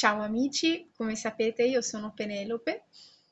Ciao amici, come sapete io sono Penelope.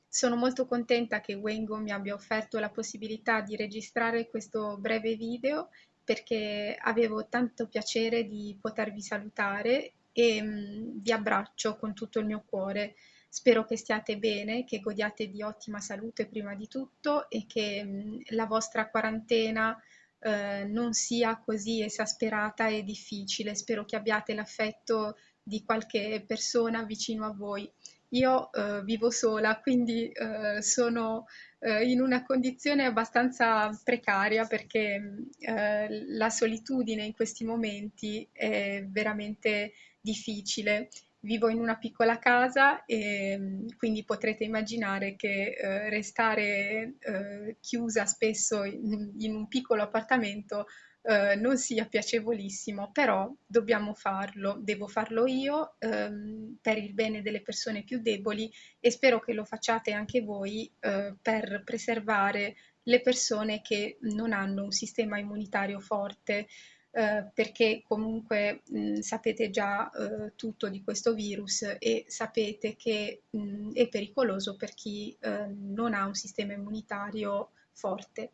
Sono molto contenta che Wengo mi abbia offerto la possibilità di registrare questo breve video perché avevo tanto piacere di potervi salutare e mh, vi abbraccio con tutto il mio cuore. Spero che stiate bene, che godiate di ottima salute prima di tutto e che mh, la vostra quarantena eh, non sia così esasperata e difficile. Spero che abbiate l'affetto di qualche persona vicino a voi. Io eh, vivo sola, quindi eh, sono eh, in una condizione abbastanza precaria perché eh, la solitudine in questi momenti è veramente difficile. Vivo in una piccola casa e quindi potrete immaginare che eh, restare eh, chiusa spesso in, in un piccolo appartamento eh, non sia piacevolissimo, però dobbiamo farlo, devo farlo io ehm, per il bene delle persone più deboli e spero che lo facciate anche voi eh, per preservare le persone che non hanno un sistema immunitario forte. Eh, perché comunque mh, sapete già eh, tutto di questo virus e sapete che mh, è pericoloso per chi eh, non ha un sistema immunitario forte.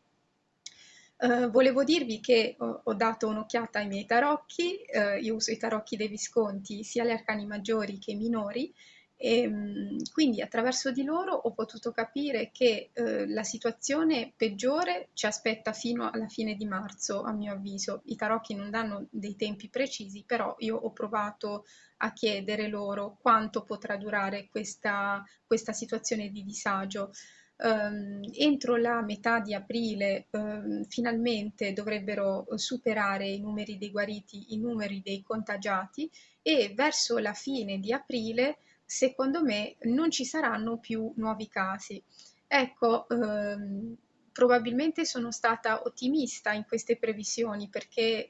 Uh, volevo dirvi che ho, ho dato un'occhiata ai miei tarocchi, uh, io uso i tarocchi dei Visconti sia gli arcani maggiori che minori e um, quindi attraverso di loro ho potuto capire che uh, la situazione peggiore ci aspetta fino alla fine di marzo a mio avviso. I tarocchi non danno dei tempi precisi, però io ho provato a chiedere loro quanto potrà durare questa, questa situazione di disagio ehm, entro la metà di aprile ehm, finalmente dovrebbero superare i numeri dei guariti, i numeri dei contagiati e verso la fine di aprile secondo me non ci saranno più nuovi casi. Ecco, ehm, probabilmente sono stata ottimista in queste previsioni perché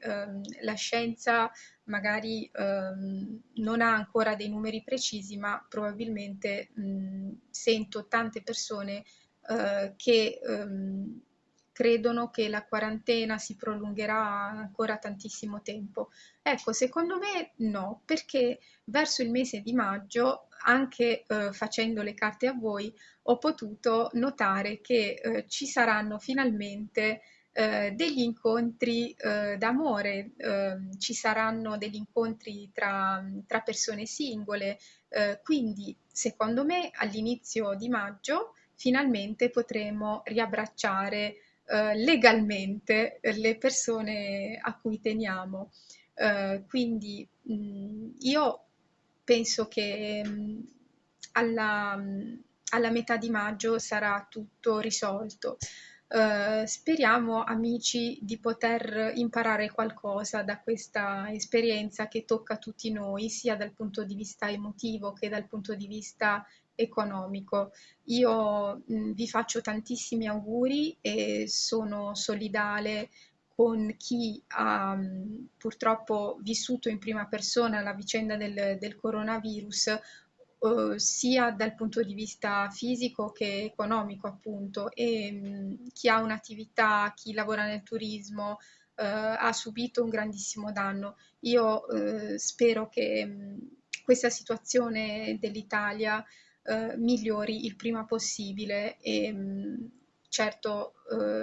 la scienza magari ehm, non ha ancora dei numeri precisi, ma probabilmente mh, sento tante persone eh, che ehm, credono che la quarantena si prolungherà ancora tantissimo tempo. Ecco, secondo me no, perché verso il mese di maggio, anche eh, facendo le carte a voi, ho potuto notare che eh, ci saranno finalmente eh, degli incontri eh, d'amore, eh, ci saranno degli incontri tra, tra persone singole, eh, quindi secondo me all'inizio di maggio finalmente potremo riabbracciare eh, legalmente le persone a cui teniamo. quindi mh, io penso che mh, alla, alla metà di maggio sarà tutto risolto. Uh, speriamo, amici, di poter imparare qualcosa da questa esperienza che tocca tutti noi, sia dal punto di vista emotivo che dal punto di vista economico. Io mh, vi faccio tantissimi auguri e sono solidale con chi ha purtroppo vissuto in prima persona la vicenda del, del coronavirus Uh, sia dal punto di vista fisico che economico appunto e mh, chi ha un'attività, chi lavora nel turismo uh, ha subito un grandissimo danno. Io uh, spero che mh, questa situazione dell'Italia migliori il prima possibile e mh, certo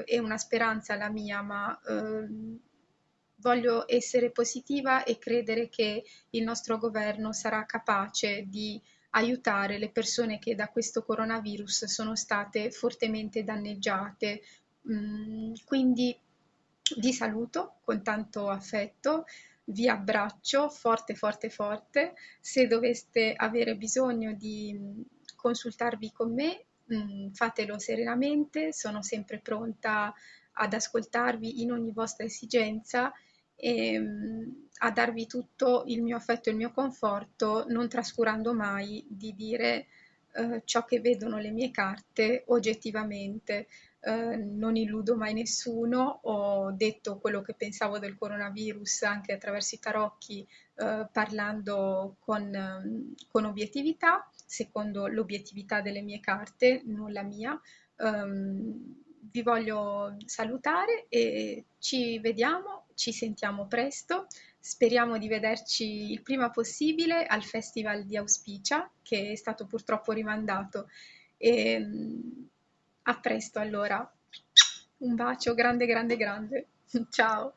è una speranza la mia ma ehm, voglio essere positiva e credere che il nostro governo sarà capace di aiutare le persone che da questo coronavirus sono state fortemente danneggiate. Mm, quindi vi saluto con tanto affetto, vi abbraccio forte forte forte. Se doveste avere bisogno di mm, consultarvi con me, mm, fatelo serenamente, sono sempre pronta ad ascoltarvi in ogni vostra esigenza e a darvi tutto il mio affetto e il mio conforto, non trascurando mai di dire eh, ciò che vedono le mie carte oggettivamente. Eh, non illudo mai nessuno, ho detto quello che pensavo del coronavirus anche attraverso i tarocchi, eh, parlando con, con, obiettività, secondo l'obiettività delle mie carte, non la mia. Um, vi voglio salutare e ci vediamo, ci sentiamo presto speriamo di vederci il prima possibile al Festival di Auspicia, che è stato purtroppo rimandato. E, mm, a presto allora. Un bacio grande, grande, grande. Ciao.